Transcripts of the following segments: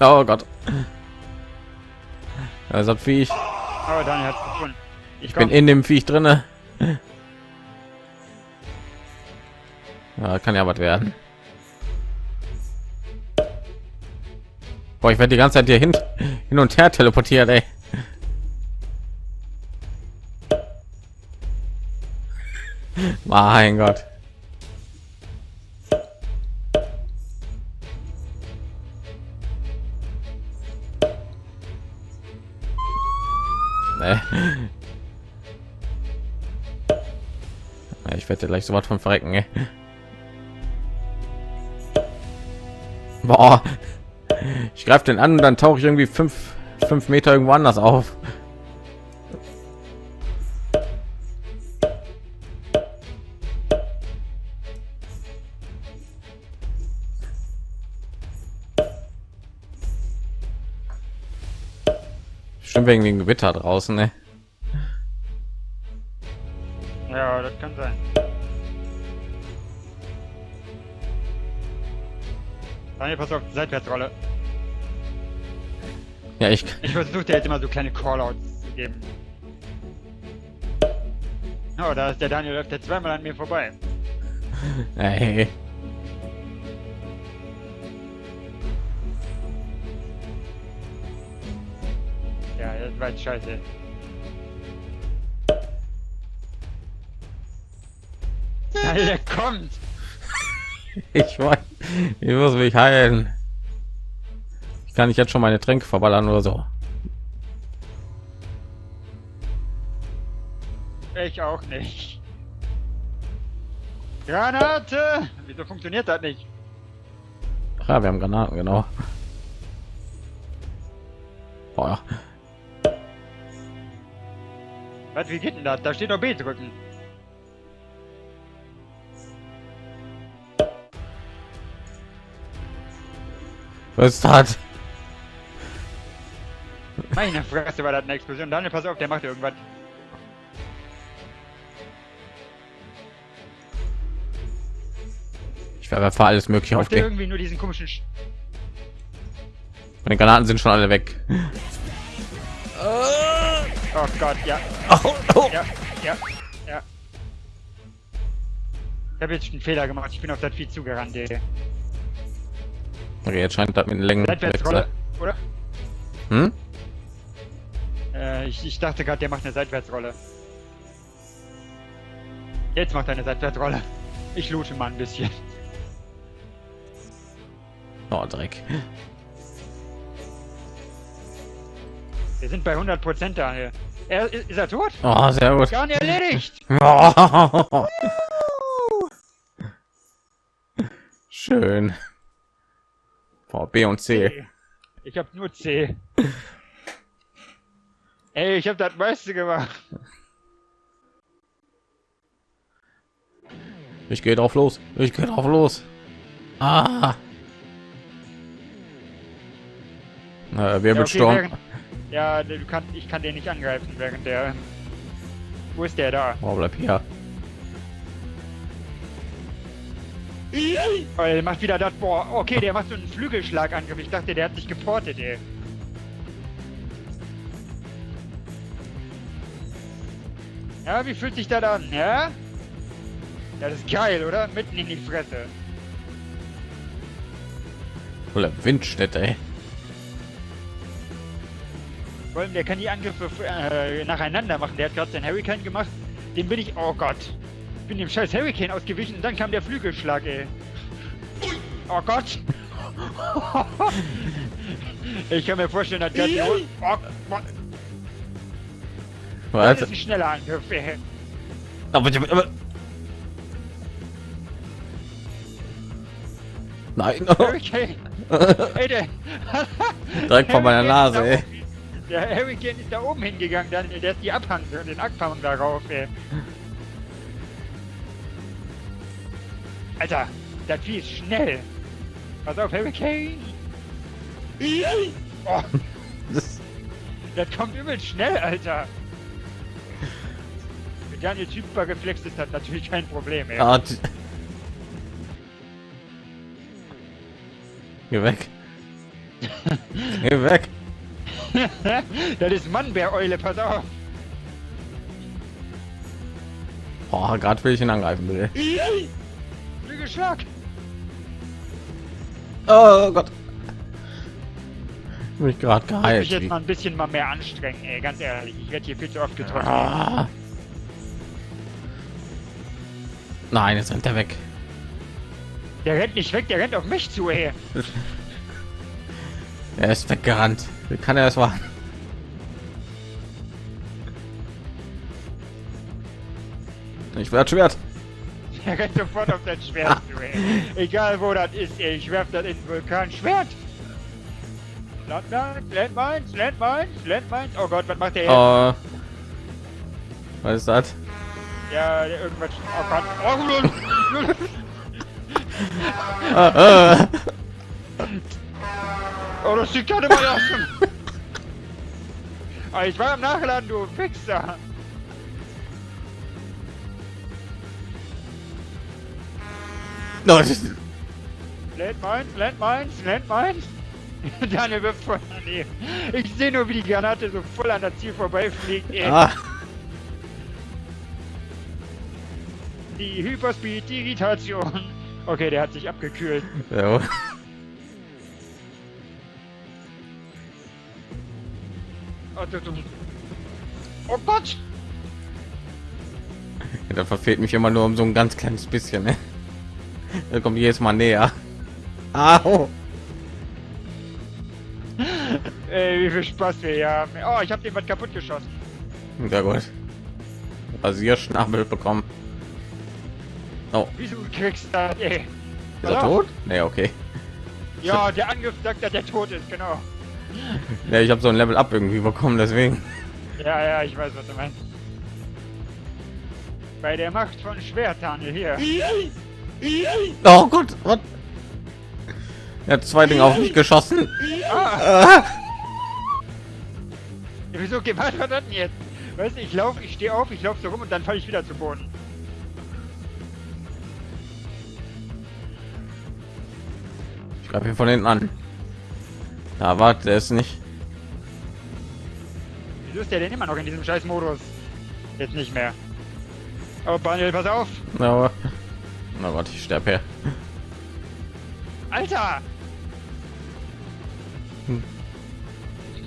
Oh Gott. Also Viech. Aber Daniel hat gefunden. Ich bin in dem Viech drinne. Ja, kann ja was werden. Boah, ich werde die ganze Zeit hier hin, hin und her teleportiert, ey. Mein Gott. Nee. Ich werde gleich so was von verrecken. Ey. Boah. Ich greife den an und dann tauche ich irgendwie fünf, fünf Meter irgendwo anders auf. Stimmt wegen dem Gewitter draußen, ne? Ja, das kann sein. Daniel, pass auf, Seitwärtsrolle. Ja, ich. Ich versuche dir jetzt immer so kleine Callouts zu geben. Oh, da ist der Daniel, läuft der zweimal an mir vorbei. Hey. Jetzt scheiße. Der kommt! Ich weiß, ich muss mich heilen. Ich kann nicht jetzt schon meine Tränke verballern oder so. Ich auch nicht. Granate! Wieso funktioniert das nicht? Ja, wir haben Granaten, genau. Boah. Was, wie geht denn das? Da steht doch B drücken. Was ist das? Meine Fresse war das eine Explosion. Daniel, pass auf, der macht irgendwas. Ich werde für alles mögliche der aufgehen. irgendwie nur diesen komischen... Sch Meine Granaten sind schon alle weg. Oh Gott, ja. Oh, oh. Ja, ja, ja. Ich habe jetzt einen Fehler gemacht. Ich bin auf das Vieh zugerannt, ey. Okay, jetzt scheint das mit den Längen Seitwärtsrolle, oder? Hm? Äh, ich, ich dachte gerade, der macht eine Seitwärtsrolle. Jetzt macht er eine Seitwärtsrolle. Ich loote mal ein bisschen. Oh, Dreck. Wir sind bei 100% Daniel. Er, ist er tot? Oh, sehr gut. Gar nicht erledigt! Oh. Schön. Boah, B und C. Ich hab nur C. Ey, ich hab das meiste gemacht. Ich gehe drauf los. Ich gehe drauf los. Ah. Äh, Wirbelsturm. Ja, okay, ja, du kannst, ich kann den nicht angreifen während der. Wo ist der da? oh, bleib hier. Oh, der macht wieder das. Boah, okay, der macht so einen Flügelschlagangriff. Ich dachte, der hat sich geportet, ey. Ja, wie fühlt sich das an, ja? Das ist geil, oder? Mitten in die Fresse. Oder Windstätte, ey. Vor allem, der kann die Angriffe äh, nacheinander machen. Der hat gerade den Hurricane gemacht. Den bin ich. Oh Gott. Ich bin dem scheiß Hurricane ausgewichen und dann kam der Flügelschlag, ey. Oh Gott. ich kann mir vorstellen, dass der. Oh, Gott. Das Was? ist ein schneller Angriff, ey. Aber, aber, Nein. Hurricane. Ey, der. Direkt vor meiner Nase, ey. Der Hurricane ist da oben hingegangen, dann, der ist die Abhang, den Abhang darauf, ey. Alter, das Vieh ist schnell. Pass auf, Hurricane. Oh, Das, kommt übel schnell, Alter. Wenn Daniel super geflext ist, hat natürlich kein Problem, ey. ah, Geh weg. Geh weg. das ist Mannbär-Eule, pass auf. Oh, gerade will ich ihn angreifen, bitte. Flügelschlag. Oh Gott. Mich gerade Ich muss geheilt. mich jetzt mal ein bisschen mal mehr anstrengen, ey, ganz ehrlich. Ich werde hier viel zu oft getroffen. Ah. Nein, jetzt rennt er weg. Der rennt nicht weg, der rennt auf mich zu, ey. Er ist weggerannt. Wie kann er das machen? Ich werde Schwert. Der rennt sofort auf das Schwert ey. Egal wo das ist. Ich werf das in den Vulkan. Schwert! Landmines, Landmines, Landmines, Landmines. Oh Gott, was macht der? Oh. Was ist das? Ja, irgendwas. Oh Gott. Oh. Ah, ah. oh das sieht gerade mal aus. Oh, ich war am Nachladen, du Fixer. No, das ist- Landmines, Landmines, Landmines. Daniel wird voll daneben. Ich sehe nur, wie die Granate so voll an das Ziel vorbeifliegt. ey. ah. Die Hyperspeed-Irritation. Okay, der hat sich abgekühlt. Ja. Oh, Gott! Da verfehlt mich immer nur um so ein ganz kleines bisschen. Ne? Er kommt jedes Mal näher. Au. Ey, wie viel Spaß wir hier haben. Oh, ich habe den was kaputt geschossen. Sehr gut. Rasierschnabel bekommen. Oh, Wieso kriegst du das, ey? ist er tot? Nee, okay. Ja, der Angriff sagt, dass der tot ist, genau. Ja, ich habe so ein Level Up irgendwie bekommen, deswegen. Ja, ja, ich weiß, was du meinst. Bei der Macht von Schwert, Daniel, hier. Oh Gott, was? Er hat zwei Dinge auf mich geschossen. Ah, Ah. wieso gemacht hat das denn jetzt? Weißt du, ich laufe, ich stehe auf, ich laufe so rum und dann falle ich wieder zu Boden. Ich greife ihn von hinten an. Da warte, der ist nicht. Wieso ist der denn immer noch in diesem scheiß Modus? Jetzt nicht mehr. Oh, Daniel, pass auf! Aber. Na Gott, ich sterbe her. Alter! Hm.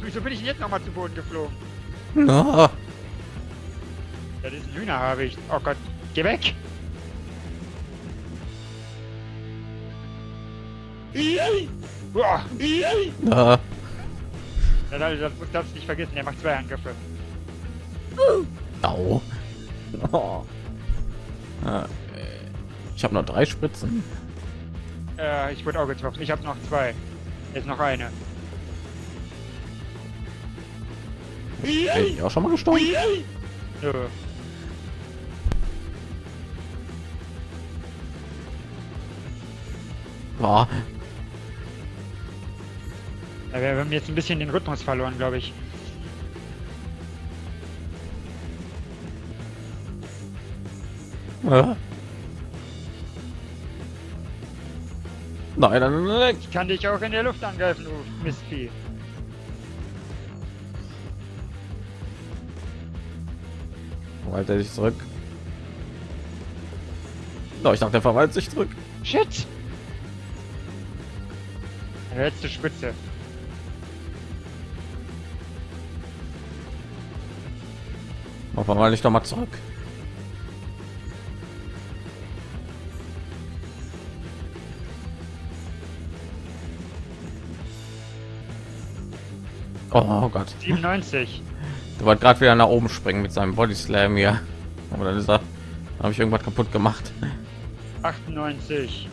Wieso bin ich jetzt noch mal zu Boden geflogen? No. Das ist ein Hühnerhabicht. Oh Gott, geh weg! Boah. No. Ja, das, darfst du nicht vergessen, der macht zwei Angriffe. Au. Oh. Ah, äh, Ich habe noch drei Spritzen. Äh, ich wurde auch getroffen. Ich habe noch zwei. Jetzt noch eine. Bin ich auch schon mal gestorben? Nö. Ja, wir haben jetzt ein bisschen den Rhythmus verloren, glaube ich. Ah. Nein, nein, nein. Ich kann dich auch in der Luft angreifen, du Mistvieh. Verwaltet er sich zurück. No, ich dachte, er verwaltet sich zurück. Shit! Letzte Spitze. Mal verwalte ich doch mal zurück. Oh Gott. 97. Der wollte gerade wieder nach oben springen mit seinem Body Slam hier. Aber dann ist er. Habe ich irgendwas kaputt gemacht. 98.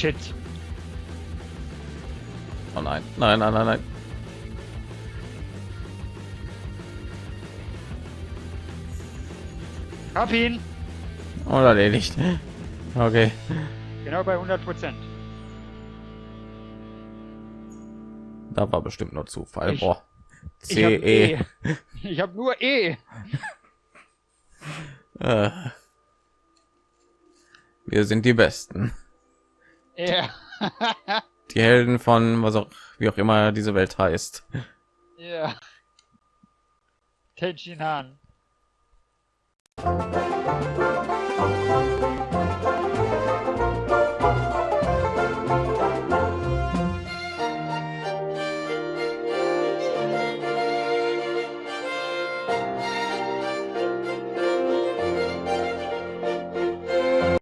Shit. Oh nein, nein, nein, nein, nein. Hab ihn. Und erledigt. Okay. Genau bei 100 Prozent. Da war bestimmt nur Zufall. Ich- Boah. Ich habe. E. Ich habe nur E. Äh. Wir sind die Besten. Ja. Die Helden von was auch wie auch immer diese Welt heißt. Ja. Han.